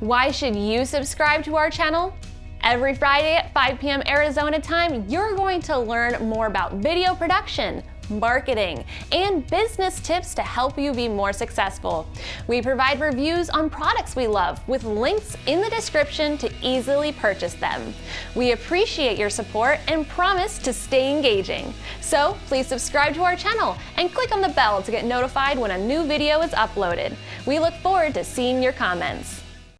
Why should you subscribe to our channel? Every Friday at 5 p.m. Arizona time, you're going to learn more about video production, marketing, and business tips to help you be more successful. We provide reviews on products we love with links in the description to easily purchase them. We appreciate your support and promise to stay engaging. So please subscribe to our channel and click on the bell to get notified when a new video is uploaded. We look forward to seeing your comments.